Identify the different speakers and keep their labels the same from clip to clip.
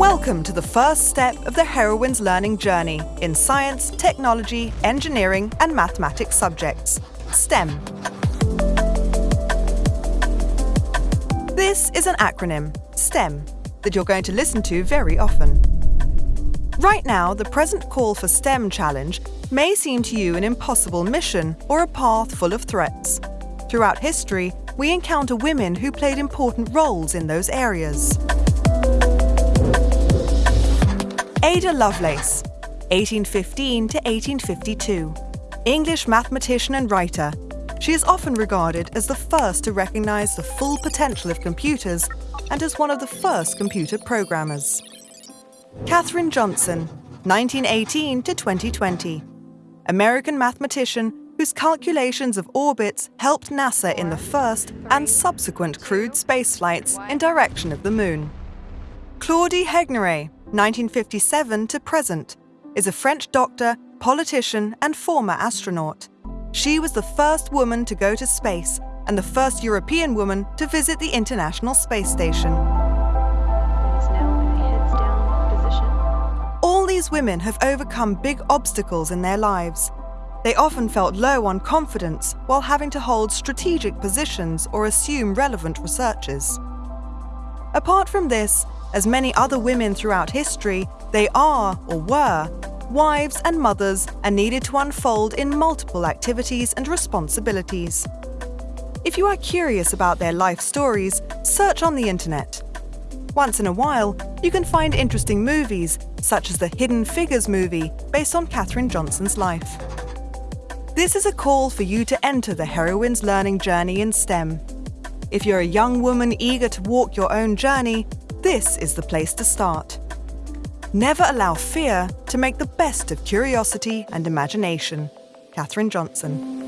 Speaker 1: Welcome to the first step of the heroine's learning journey in science, technology, engineering, and mathematics subjects, STEM. This is an acronym, STEM, that you're going to listen to very often. Right now, the present call for STEM challenge may seem to you an impossible mission or a path full of threats. Throughout history, we encounter women who played important roles in those areas. Ada Lovelace, 1815 to 1852, English mathematician and writer. She is often regarded as the first to recognize the full potential of computers and as one of the first computer programmers. Katherine Johnson, 1918 to 2020, American mathematician whose calculations of orbits helped NASA in the first and subsequent crewed spaceflights in direction of the Moon. Claudie Haigneré, 1957 to present, is a French doctor, politician, and former astronaut. She was the first woman to go to space and the first European woman to visit the International Space Station. All these women have overcome big obstacles in their lives. They often felt low on confidence while having to hold strategic positions or assume relevant researches. Apart from this, as many other women throughout history, they are, or were, wives and mothers and needed to unfold in multiple activities and responsibilities. If you are curious about their life stories, search on the internet. Once in a while, you can find interesting movies, such as the Hidden Figures movie, based on Katherine Johnson's life. This is a call for you to enter the heroine's learning journey in STEM. If you're a young woman eager to walk your own journey, this is the place to start. Never allow fear to make the best of curiosity and imagination. Katherine Johnson.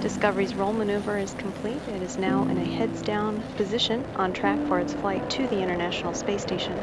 Speaker 2: Discovery's roll maneuver is complete. It is now in a heads down position on track for its flight to the International Space Station.